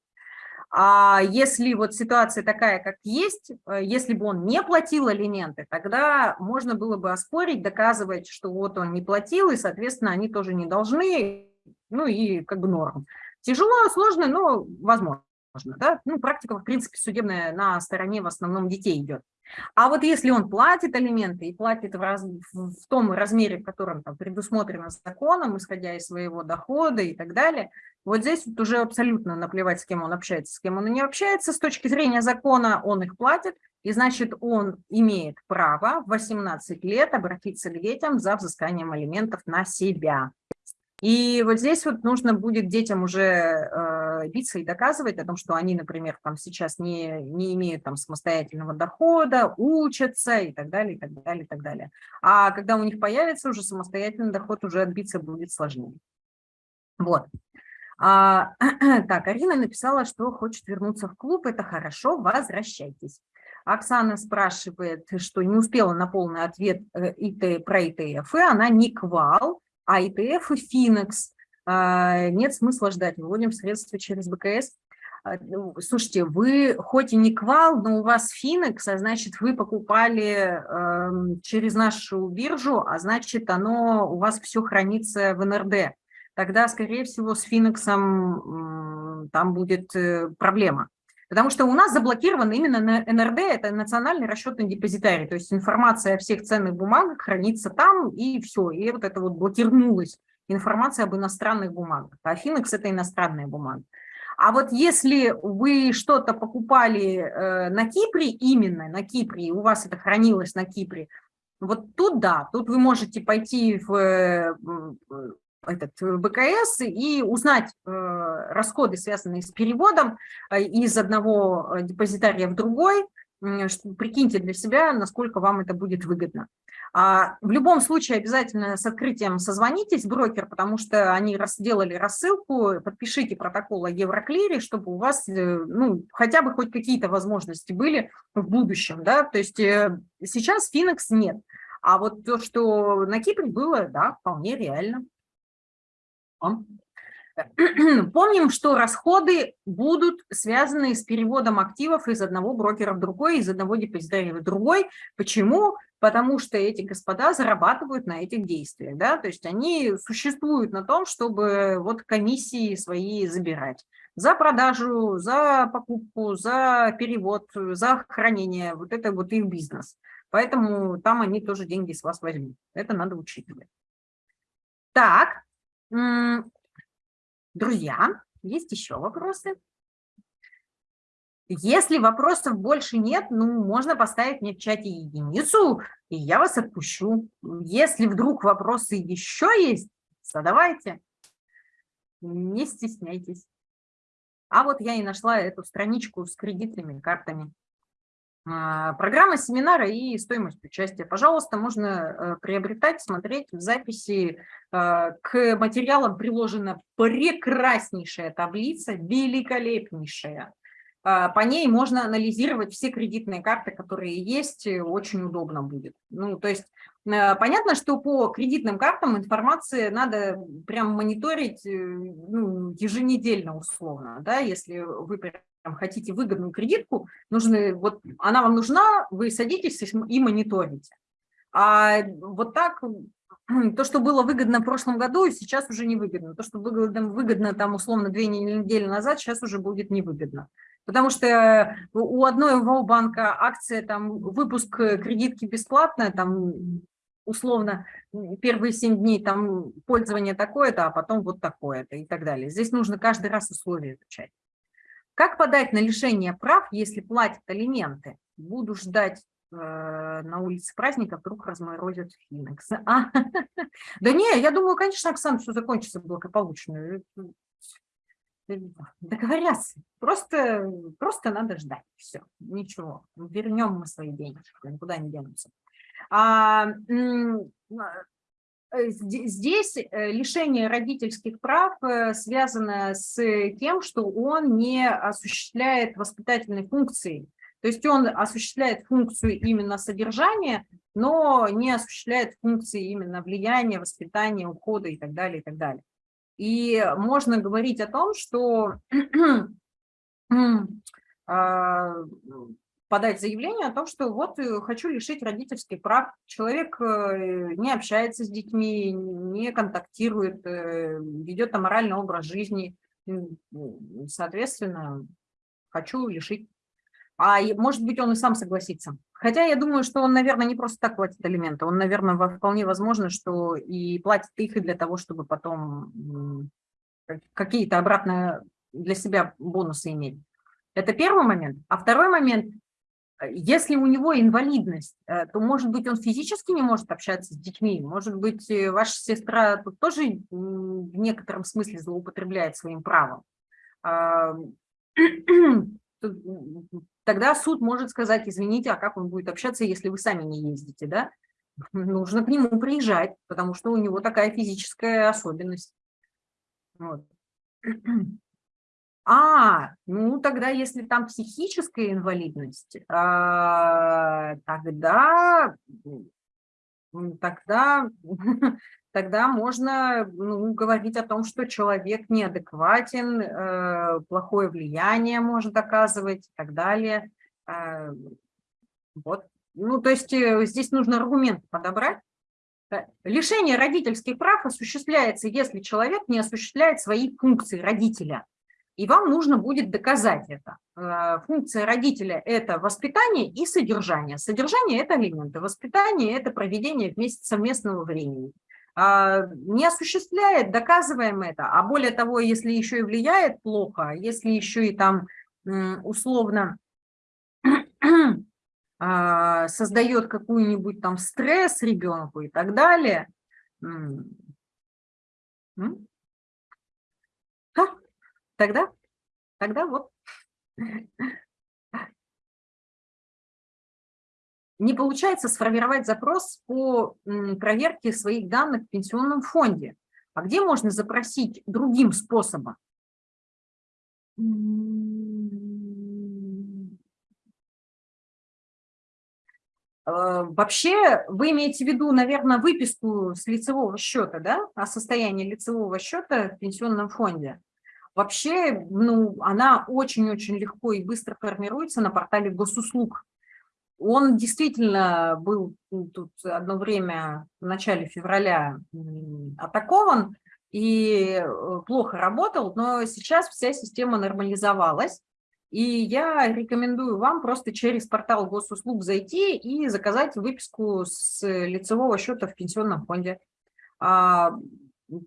А если вот ситуация такая, как есть, э, если бы он не платил алименты, тогда можно было бы оспорить, доказывать, что вот он не платил, и, соответственно, они тоже не должны, ну и как бы норм. Тяжело, сложно, но возможно. Да? Ну, практика, в принципе, судебная на стороне в основном детей идет. А вот если он платит алименты и платит в, раз, в том размере, в котором там, предусмотрено законом, исходя из своего дохода и так далее, вот здесь вот уже абсолютно наплевать, с кем он общается, с кем он не общается. С точки зрения закона он их платит, и значит он имеет право в 18 лет обратиться к детям за взысканием алиментов на себя. И вот здесь вот нужно будет детям уже э, биться и доказывать о том, что они, например, там сейчас не, не имеют там самостоятельного дохода, учатся и так далее, и так далее, и так далее. А когда у них появится уже самостоятельный доход, уже отбиться будет сложнее. Вот. А, так, Арина написала, что хочет вернуться в клуб. Это хорошо, возвращайтесь. Оксана спрашивает, что не успела на полный ответ э, ИТ, про ИТФ, она не квал, а ИТФ и Финекс а, нет смысла ждать, выводим средства через БКС. А, ну, слушайте, вы хоть и не квал, но у вас Финекс, а значит, вы покупали э, через нашу биржу, а значит, оно у вас все хранится в НРД. Тогда, скорее всего, с Финексом там будет э, проблема. Потому что у нас заблокировано именно на НРД, это национальный расчетный депозитарий, то есть информация о всех ценных бумагах хранится там, и все, и вот это вот блокировалась информация об иностранных бумагах. А Финекс – это иностранная бумага. А вот если вы что-то покупали э, на Кипре, именно на Кипре, у вас это хранилось на Кипре, вот тут да, тут вы можете пойти в э, этот э, БКС и узнать э, расходы, связанные с переводом э, из одного депозитария в другой, прикиньте для себя, насколько вам это будет выгодно. А в любом случае обязательно с открытием созвонитесь, брокер, потому что они сделали рассылку, подпишите протокол о Евроклире, чтобы у вас ну, хотя бы хоть какие-то возможности были в будущем. Да? То есть сейчас Финекс нет, а вот то, что на Кипре было, да, вполне реально. Помним, что расходы будут связаны с переводом активов из одного брокера в другой, из одного депозитария в другой. Почему? Потому что эти господа зарабатывают на этих действиях. Да? То есть они существуют на том, чтобы вот комиссии свои забирать. За продажу, за покупку, за перевод, за хранение. Вот это вот их бизнес. Поэтому там они тоже деньги с вас возьмут. Это надо учитывать. Так, Друзья, есть еще вопросы? Если вопросов больше нет, ну, можно поставить мне в чате единицу, и я вас отпущу. Если вдруг вопросы еще есть, задавайте, не стесняйтесь. А вот я и нашла эту страничку с кредитными картами. А, программа семинара и стоимость участия. Пожалуйста, можно э, приобретать, смотреть в записи. Э, к материалам приложена прекраснейшая таблица, великолепнейшая. А, по ней можно анализировать все кредитные карты, которые есть, очень удобно будет. Ну, то есть э, понятно, что по кредитным картам информации надо прям мониторить ну, еженедельно условно, да, если вы там, хотите выгодную кредитку, нужны, вот она вам нужна, вы садитесь и мониторите. А вот так, то, что было выгодно в прошлом году, сейчас уже не выгодно. То, что выгодно, выгодно там условно две недели назад, сейчас уже будет невыгодно. Потому что у одной банка акция, там, выпуск кредитки бесплатная, там, условно, первые 7 дней там пользование такое-то, а потом вот такое-то и так далее. Здесь нужно каждый раз условия изучать. Как подать на лишение прав, если платят алименты? Буду ждать э, на улице праздника, вдруг разморозят Финекс. А, да не, я думаю, конечно, Оксана, все закончится благополучно. Договорятся. Просто, просто надо ждать. Все, ничего. Вернем мы свои деньги, никуда не денутся. А, Э, здесь э, лишение родительских прав э, связано с тем, что он не осуществляет воспитательной функции. То есть он осуществляет функцию именно содержания, но не осуществляет функции именно влияния, воспитания, ухода и так далее, и так далее. И можно говорить о том, что а, подать заявление о том, что вот э, хочу лишить родительских прав. Человек э, не общается с детьми, не контактирует, э, ведет аморальный образ жизни. Соответственно, хочу лишить. А может быть, он и сам согласится. Хотя я думаю, что он, наверное, не просто так платит алименты. Он, наверное, вполне возможно, что и платит их и для того, чтобы потом какие-то обратно для себя бонусы иметь. Это первый момент. А второй момент, если у него инвалидность, э, то, может быть, он физически не может общаться с детьми, может быть, э, ваша сестра тут тоже в некотором смысле злоупотребляет своим правом. Тогда суд может сказать, извините, а как он будет общаться, если вы сами не ездите, да? Нужно к нему приезжать, потому что у него такая физическая особенность. Вот. А, ну тогда, если там психическая инвалидность, а, тогда, тогда, тогда можно ну, говорить о том, что человек неадекватен, э, плохое влияние может оказывать и так далее. А, вот. Ну, то есть э, здесь нужно аргумент подобрать. Лишение родительских прав осуществляется, если человек не осуществляет свои функции родителя и вам нужно будет доказать это. Э, функция родителя – это воспитание и содержание. Содержание – это алименты, воспитание – это проведение вместе совместного времени. А, не осуществляет, доказываем это, а более того, если еще и влияет плохо, если еще и там условно а, создает какую-нибудь там стресс ребенку и так далее, Тогда, тогда вот. Не получается сформировать запрос по проверке своих данных в пенсионном фонде. А где можно запросить другим способом? Вообще, вы имеете в виду, наверное, выписку с лицевого счета, да, о состоянии лицевого счета в пенсионном фонде. Вообще, ну, она очень-очень легко и быстро формируется на портале госуслуг. Он действительно был тут одно время в начале февраля атакован и э, плохо работал, но сейчас вся система нормализовалась. И я рекомендую вам просто через портал госуслуг зайти и заказать выписку с лицевого счета в пенсионном фонде.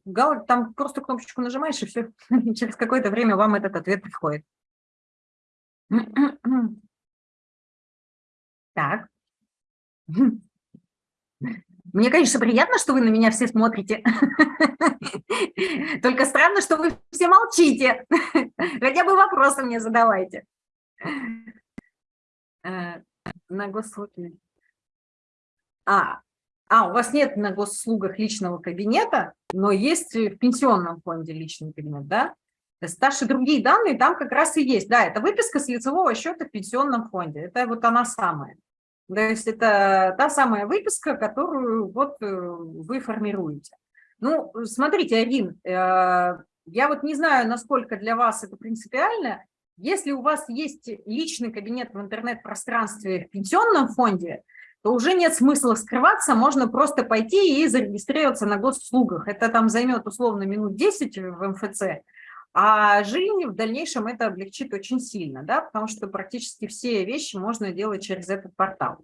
А, там просто кнопочку нажимаешь, и все, через какое-то время вам этот ответ приходит. Так. Мне, конечно, приятно, что вы на меня все смотрите. Только странно, что вы все молчите. Хотя бы вопросы мне задавайте. Э, на госуслуги. А, а, у вас нет на госуслугах личного кабинета, но есть в пенсионном фонде личный кабинет, да? Старшие другие данные там как раз и есть. Да, это выписка с лицевого счета в пенсионном фонде. Это вот она самая. То есть это та самая выписка, которую вот э, вы формируете. Ну, смотрите, Арин, э, я вот не знаю, насколько для вас это принципиально. Если у вас есть личный кабинет в интернет-пространстве в пенсионном фонде, то уже нет смысла скрываться, можно просто пойти и зарегистрироваться на госуслугах. Это там займет условно минут 10 в МФЦ, а жизнь в дальнейшем это облегчит очень сильно, да, потому что практически все вещи можно делать через этот портал.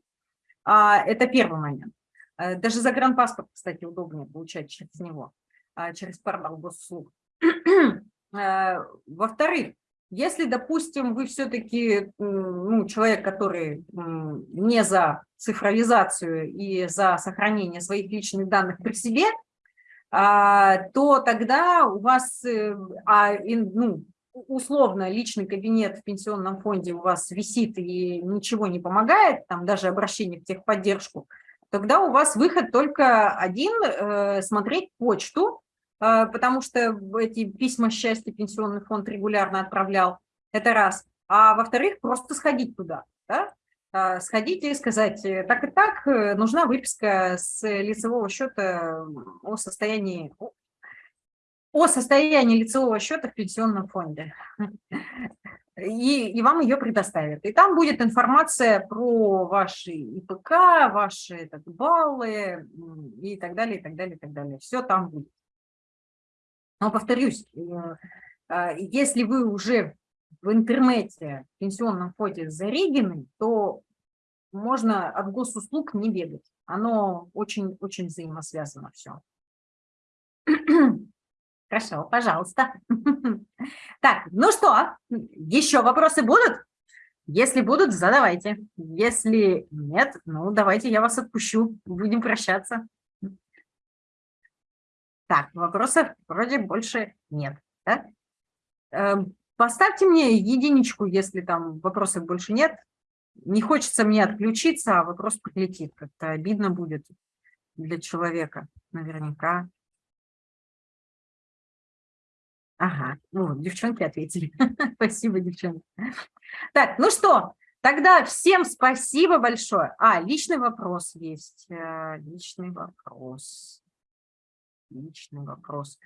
А, это первый момент. Э, даже загранпаспорт, кстати, удобнее получать через него, а, через портал госуслуг. Э, во-вторых, если, допустим, вы все-таки ну, человек, который не за цифровизацию и за сохранение своих личных данных при себе, а, то тогда у вас, э, а, ну, условно, личный кабинет в пенсионном фонде у вас висит и ничего не помогает, там даже обращение в техподдержку, тогда у вас выход только один э, – смотреть почту, потому что эти письма счастья пенсионный фонд регулярно отправлял, это раз. А во-вторых, просто сходить туда, да? А, сходите и сказать, э, так и так, э, нужна выписка с лицевого счета о состоянии, о состоянии лицевого счета в пенсионном фонде. И, и вам ее предоставят. И там будет информация про ваши ИПК, ваши так, баллы и так далее, и так далее, и так далее. Все там будет. Но повторюсь, э, а, если вы уже в интернете в пенсионном фонде зарегены, то можно от госуслуг не бегать. Оно очень-очень взаимосвязано все. Хорошо, пожалуйста. Так, ну что, еще вопросы будут? Если будут, задавайте. Если нет, ну давайте я вас отпущу, будем прощаться. Так, вопросов вроде больше нет. Да? Эм, Поставьте мне единичку, если там вопросов больше нет. Не хочется мне отключиться, а вопрос прилетит. Как-то обидно будет для человека наверняка. Ага, ну, девчонки ответили. спасибо, девчонки. Так, ну что, тогда всем спасибо большое. А, личный вопрос есть. Э, личный вопрос. Личный вопрос.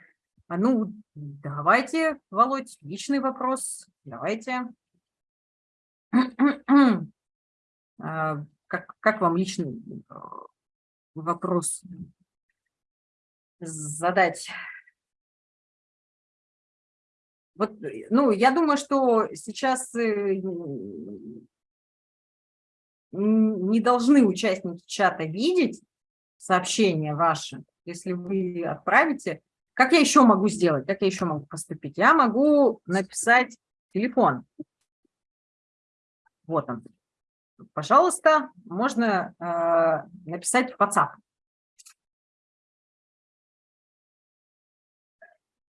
А ну, давайте, Володь, личный вопрос. Давайте. А, как, как вам личный э, вопрос задать? Вот, ну, я думаю, что сейчас э, не должны участники чата видеть сообщения ваши. Если вы отправите, как я еще могу сделать? Как я еще могу поступить? Я могу написать телефон. Вот он. Пожалуйста, можно э, написать в WhatsApp.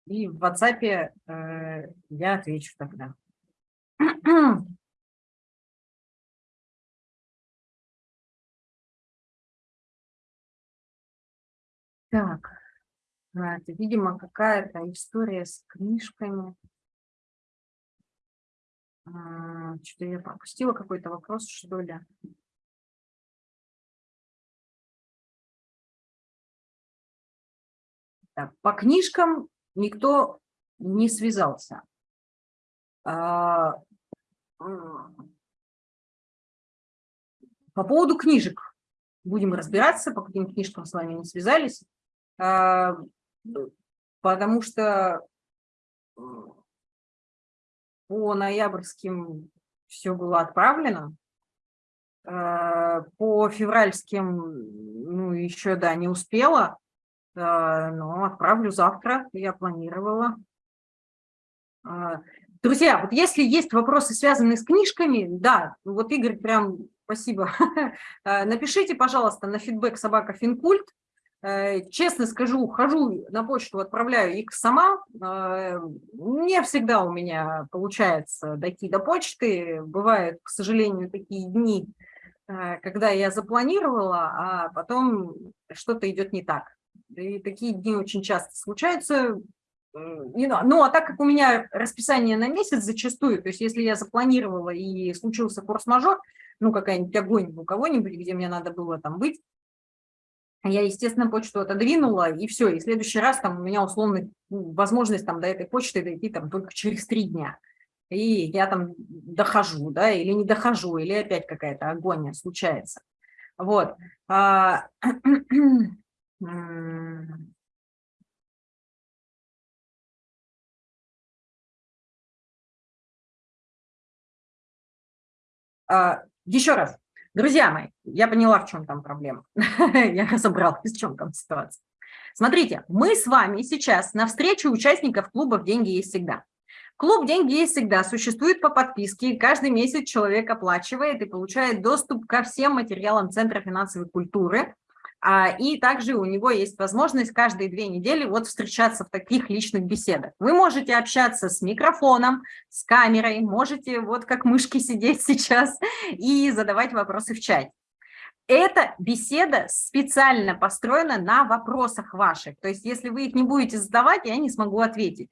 И в WhatsApp э, я отвечу тогда. Так, а, это, видимо, какая-то история с книжками. А, Что-то я пропустила какой-то вопрос, что ли? Так, по книжкам никто не связался. А, по поводу книжек будем разбираться, по каким книжкам с вами не связались потому что по ноябрьским все было отправлено, а, по февральским, ну, еще, да, не успела, но отправлю завтра, я планировала. Друзья, вот если есть вопросы, связанные с книжками, да, вот Игорь прям, спасибо, напишите, пожалуйста, на фидбэк собака Финкульт. Э, честно скажу, хожу на почту, отправляю их сама. Э, не всегда у меня получается дойти до почты. Бывают, к сожалению, такие дни, когда я запланировала, а потом что-то идет не так. И такие дни очень часто случаются ну, а так как у меня расписание на месяц зачастую, то есть если я запланировала и случился форс-мажор, ну, какая-нибудь огонь у кого-нибудь, где мне надо было там быть, я, естественно, почту отодвинула, и все, и в следующий раз там у меня условно ну, возможность там до этой почты дойти там только через три дня. И я там дохожу, да, или не дохожу, или опять какая-то агония случается. Вот. А, А, Еще раз, друзья мои, я поняла, в чем там проблема. Я разобралась, в чем там ситуация. Смотрите, мы с вами сейчас на встрече участников клубов «Деньги есть всегда». Клуб «Деньги есть всегда» существует по подписке, каждый месяц человек оплачивает и получает доступ ко всем материалам Центра финансовой культуры, и также у него есть возможность каждые две недели вот встречаться в таких личных беседах. Вы можете общаться с микрофоном, с камерой, можете вот как мышки сидеть сейчас и задавать вопросы в чате. Эта беседа специально построена на вопросах ваших. То есть если вы их не будете задавать, я не смогу ответить.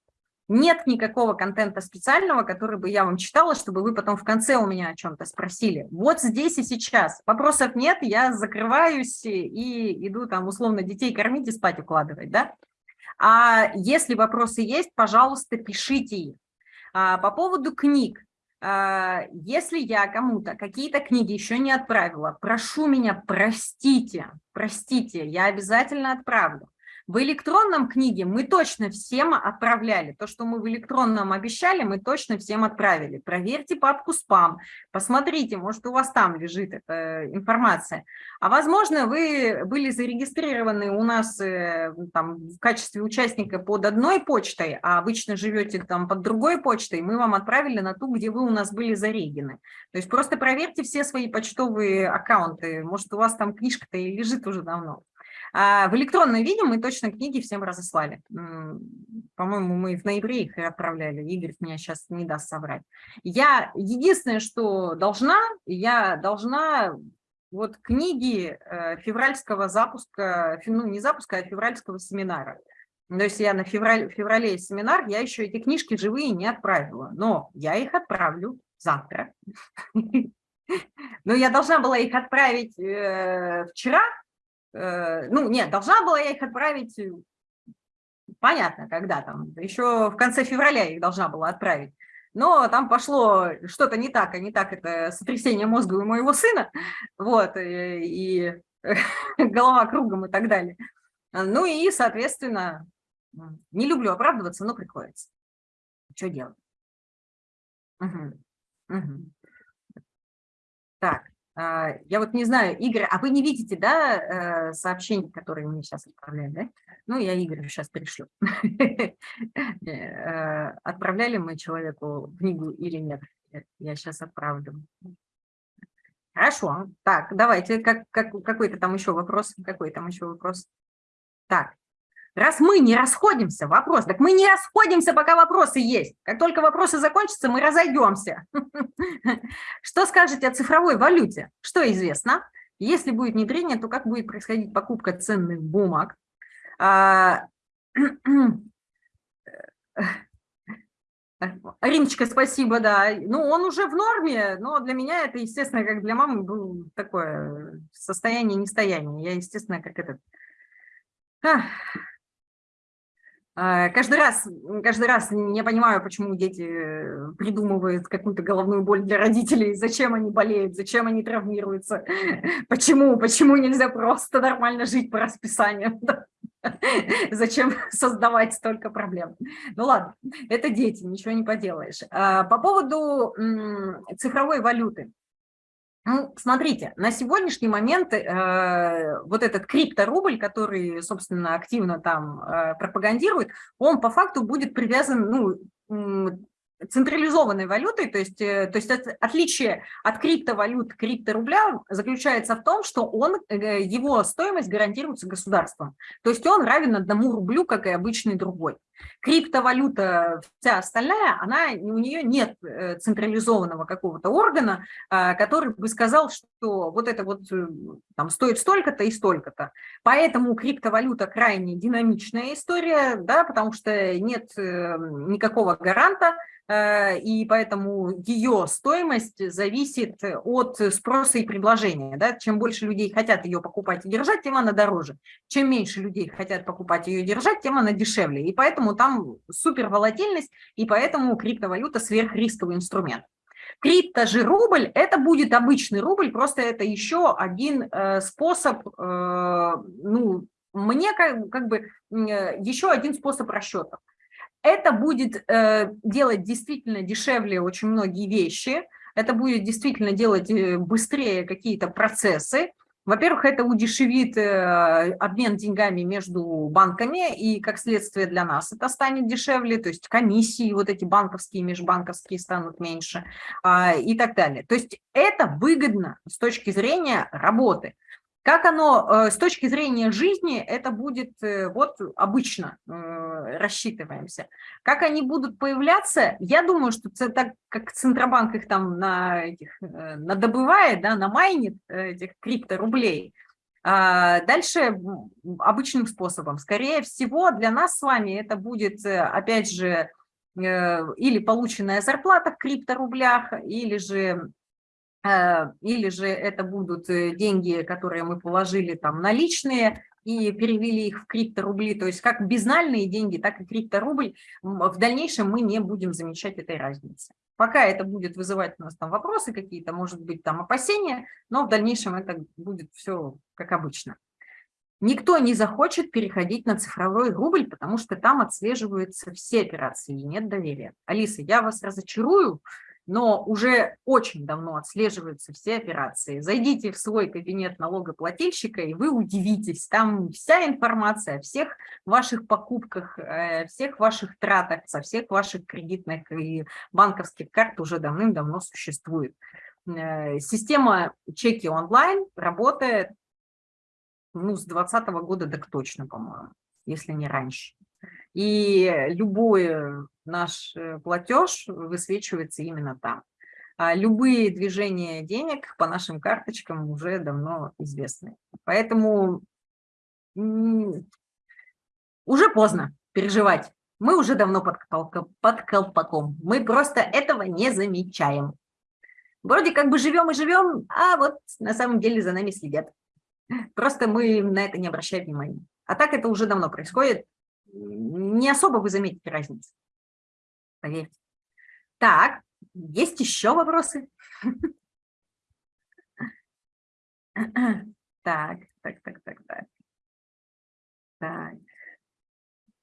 Нет никакого контента специального, который бы я вам читала, чтобы вы потом в конце у меня о чем-то спросили. Вот здесь и сейчас. Вопросов нет, я закрываюсь и иду там условно детей кормить и спать укладывать, да? А если вопросы есть, пожалуйста, пишите их. А, по поводу книг. А, если я кому-то какие-то книги еще не отправила, прошу меня, простите, простите, я обязательно отправлю. В электронном книге мы точно всем отправляли. То, что мы в электронном обещали, мы точно всем отправили. Проверьте папку спам, посмотрите, может, у вас там лежит эта информация. А возможно, вы были зарегистрированы у нас э, там, в качестве участника под одной почтой, а обычно живете там под другой почтой, мы вам отправили на ту, где вы у нас были зарегены. То есть просто проверьте все свои почтовые аккаунты. Может, у вас там книжка-то и лежит уже давно. А в электронном виде мы точно книги всем разослали. По-моему, мы в ноябре их и отправляли. Игорь меня сейчас не даст собрать. Я единственное, что должна, я должна вот книги э, февральского запуска, ну не запуска, а февральского семинара. То есть я на февраль, феврале семинар, я еще эти книжки живые не отправила, но я их отправлю завтра. Но я должна была их отправить э, вчера, ну, нет, должна была я их отправить, э, понятно, когда там, еще в конце февраля их должна была отправить. Но там пошло что-то не так, а не так это сотрясение мозга у моего сына, вот, э, и, и голова кругом и так далее. Ну и, соответственно, не люблю оправдываться, но приходится. Что делать? Угу. Угу. Так, я вот не знаю, Игорь, а вы не видите, да, э, сообщения, которые мне сейчас отправляют, да? Ну, я Игорю сейчас пришлю. Э, отправляли мы человеку книгу или нет? Я сейчас отправлю. Хорошо. Так, давайте, как, какой-то там еще вопрос, какой там еще вопрос. Так, Раз мы не расходимся, вопрос, так мы не расходимся, пока вопросы есть. Как только вопросы закончатся, мы разойдемся. Что скажете о цифровой валюте? Что известно? Если будет внедрение, то как будет происходить покупка ценных бумаг? А, Риночка, спасибо, да. Ну, он уже в норме, но для меня это, естественно, как для мамы, было такое состояние нестояние. Я, естественно, как этот А, каждый раз, каждый раз не понимаю, почему дети э, придумывают какую-то головную боль для родителей, зачем они болеют, зачем они травмируются, почему, почему нельзя просто нормально жить по расписанию, зачем создавать столько проблем. Ну ладно, это дети, ничего не поделаешь. А, по поводу цифровой валюты. Ну, смотрите, на сегодняшний момент э, вот этот крипторубль, который, собственно, активно там э, пропагандирует, он по факту будет привязан, ну, централизованной валютой, то есть, э, то есть отличие от криптовалют, крипторубля заключается в том, что он, э, его стоимость гарантируется государством. То есть он равен одному рублю, как и обычный другой. Криптовалюта, вся остальная, она, у нее нет э, централизованного какого-то органа, а, который бы сказал, что вот это вот там стоит столько-то и столько-то. Поэтому криптовалюта крайне динамичная история, да, потому что нет никакого гаранта, Э, и поэтому ее стоимость зависит от спроса и предложения. Да? Чем больше людей хотят ее покупать и держать, тем она дороже. Чем меньше людей хотят покупать ее и держать, тем она дешевле. И поэтому там супер волатильность, и поэтому криптовалюта сверхрисковый инструмент. Крипто же рубль – это будет обычный рубль, просто это еще один э, способ, э, ну, мне как, как бы э, еще один способ расчета. Это будет э, делать действительно дешевле очень многие вещи, это будет действительно делать э, быстрее какие-то процессы. Во-первых, это удешевит э, обмен деньгами между банками, и как следствие для нас это станет дешевле, то есть комиссии вот эти банковские, межбанковские станут меньше э, и так далее. То есть это выгодно с точки зрения работы. Как оно э, с точки зрения жизни, это будет э, вот обычно э, рассчитываемся. Как они будут появляться, я думаю, что так как Центробанк их там на этих, надобывает, да, намайнит этих крипторублей, а дальше обычным способом. Скорее всего, для нас с вами это будет, опять же, или полученная зарплата в крипторублях, или же или же это будут э, деньги, которые мы положили там наличные и перевели их в крипторубли, то есть как безнальные деньги, так и крипторубль, в дальнейшем мы не будем замечать этой разницы. Пока это будет вызывать у нас там вопросы какие-то, может быть там опасения, но в дальнейшем это будет все как обычно. Никто не захочет переходить на цифровой рубль, потому что там отслеживаются все операции и нет доверия. Алиса, я вас разочарую, но уже очень давно отслеживаются все операции. Зайдите в свой кабинет налогоплательщика, и вы удивитесь, там вся информация о всех ваших покупках, э, всех ваших тратах, со всех ваших кредитных и банковских карт уже давным-давно существует. Э, система чеки онлайн работает ну, с 2020 года так точно, по-моему, если не раньше. И любой наш э, платеж высвечивается именно там. А любые движения денег по нашим карточкам уже давно известны. Поэтому уже поздно переживать. Мы уже давно под, под колпаком. Мы просто этого не замечаем. Вроде как бы живем и живем, а вот на самом деле за нами следят. Просто мы на это не обращаем внимания. А так это уже давно происходит. Не особо вы заметите разницу поверьте. Так, есть еще вопросы? Так, так, так, так, так. Так.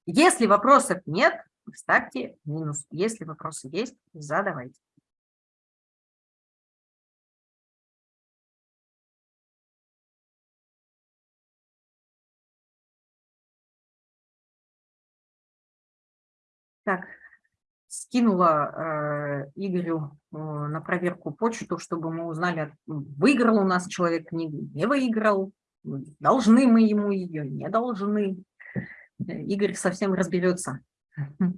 Если вопросов нет, ставьте минус. Если вопросы есть, задавайте. Так, скинула э, Игорю э, на проверку почту, чтобы мы узнали, выиграл у нас человек книгу, не выиграл, должны мы ему ее, не должны. Игорь совсем разберется.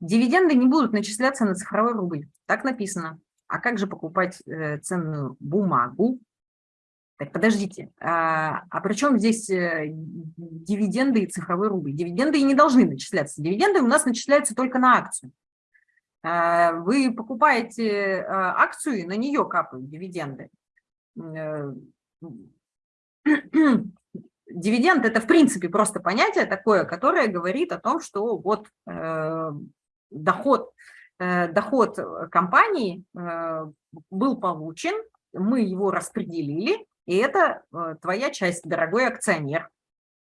Дивиденды не будут начисляться на цифровой рубль, так написано. А как же покупать э, ценную бумагу? Так, подождите, а, а при чем здесь э, дивиденды и цифровой рубль? Дивиденды и не должны начисляться. Дивиденды у нас начисляются только на акцию. А, вы покупаете а, акцию, и на нее капают дивиденды. Э, дивиденд – это, в принципе, просто понятие такое, которое говорит о том, что вот э, доход, доход компании был получен, мы его распределили, и это э, твоя часть, дорогой акционер.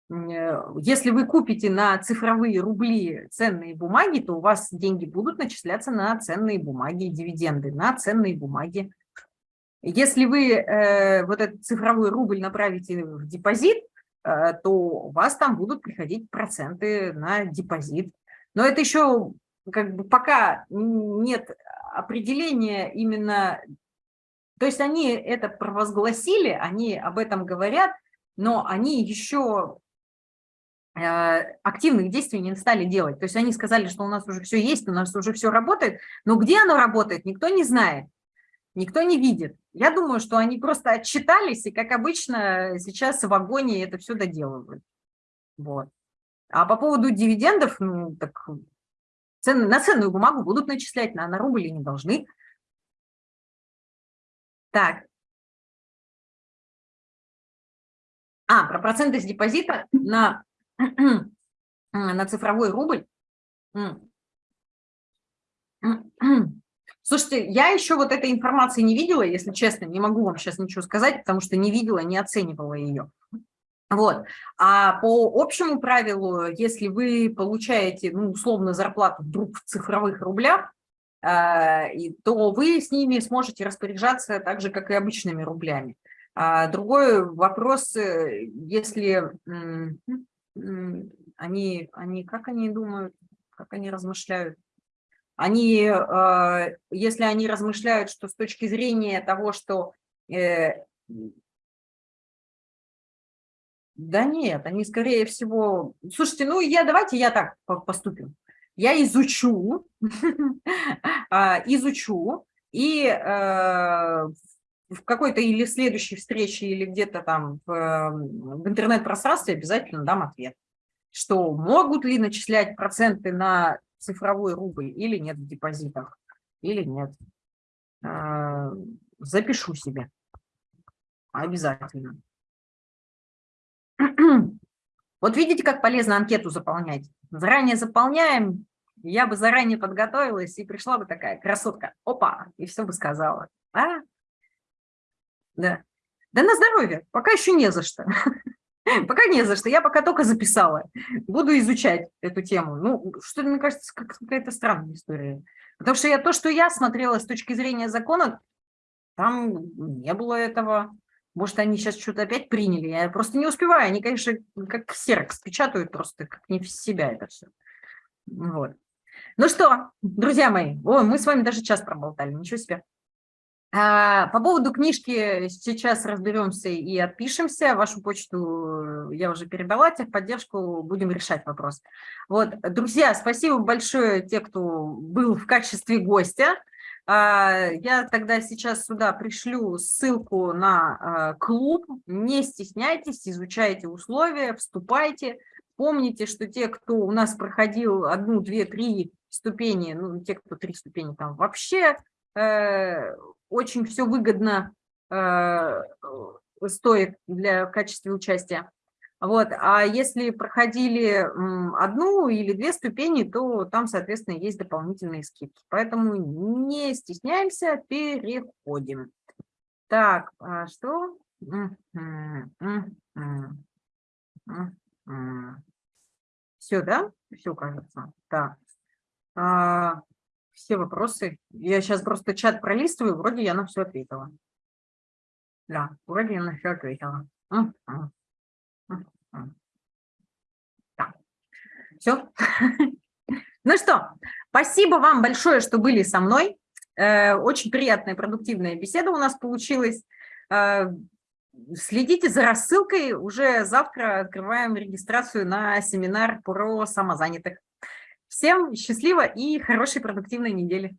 Э, если вы купите на цифровые рубли ценные бумаги, то у вас деньги будут начисляться на ценные бумаги, дивиденды, на ценные бумаги. Если вы э, вот этот цифровой рубль направите в депозит, э, то у вас там будут приходить проценты на депозит. Но это еще как бы пока нет определения именно... То есть они это провозгласили, они об этом говорят, но они еще э, активных действий не стали делать. То есть они сказали, что у нас уже все есть, у нас уже все работает, но где оно работает, никто не знает никто не видит. Я думаю, что они просто отчитались и, как обычно, сейчас в вагоне это все доделывают. Вот. А по поводу дивидендов, ну, так цен, на ценную бумагу будут начислять, на, на рубль не должны. Так. А, про проценты с депозита на, на цифровой рубль. Слушайте, я еще вот этой информации не видела, если честно, не могу вам сейчас ничего сказать, потому что не видела, не оценивала ее. Вот. А по общему правилу, если вы получаете, ну, условно, зарплату вдруг в цифровых рублях, то вы с ними сможете распоряжаться так же, как и обычными рублями. А другой вопрос, э, если они, они, как они думают, как они размышляют, они, э, если они размышляют, что с точки зрения того, что... Э, да нет, они скорее всего... Слушайте, ну я давайте я так поступим. Я изучу, а, изучу, и э, в какой-то или следующей встрече, или где-то там в, в интернет-пространстве обязательно дам ответ, что могут ли начислять проценты на цифровой рубль или нет в депозитах, или нет. А, запишу себе. Обязательно. Вот видите, как полезно анкету заполнять. Заранее заполняем, я бы заранее подготовилась и пришла бы такая красотка. Опа, и все бы сказала. А? Да. Да на здоровье, пока еще не за что. Пока не за что, я пока только записала. Буду изучать эту тему. Ну, что мне кажется, какая-то странная история. Потому что я то, что я смотрела с точки зрения закона, там не было этого. Может, они сейчас что-то опять приняли. Я просто не успеваю. Они, конечно, как ксерокс печатают просто, как не в себя это все. Вот. Ну что, друзья мои, о, мы с вами даже час проболтали, ничего себе. А, по поводу книжки сейчас разберемся и отпишемся. Вашу почту я уже передала, техподдержку, будем решать вопрос. Вот, друзья, спасибо большое те, кто был в качестве гостя. А, я тогда сейчас сюда пришлю ссылку на а, клуб. Не стесняйтесь, изучайте условия, вступайте. Помните, что те, кто у нас проходил одну, две, три ступени, ну, те, кто три ступени там вообще э, очень все выгодно э, стоит для в качестве участия. Вот. А если проходили одну или две ступени, то там, соответственно, есть дополнительные скидки. Поэтому не стесняемся, переходим. Так, а что? Все, да? Все, кажется. Так. А, все вопросы. Я сейчас просто чат пролистываю, вроде я на все ответила. Да, вроде я на все ответила. Так, все. Ну что, спасибо вам большое, что были со мной. Э, очень приятная, продуктивная беседа у нас получилась. Э, следите за рассылкой. Уже завтра открываем регистрацию на семинар про самозанятых. Всем счастливо и хорошей продуктивной недели.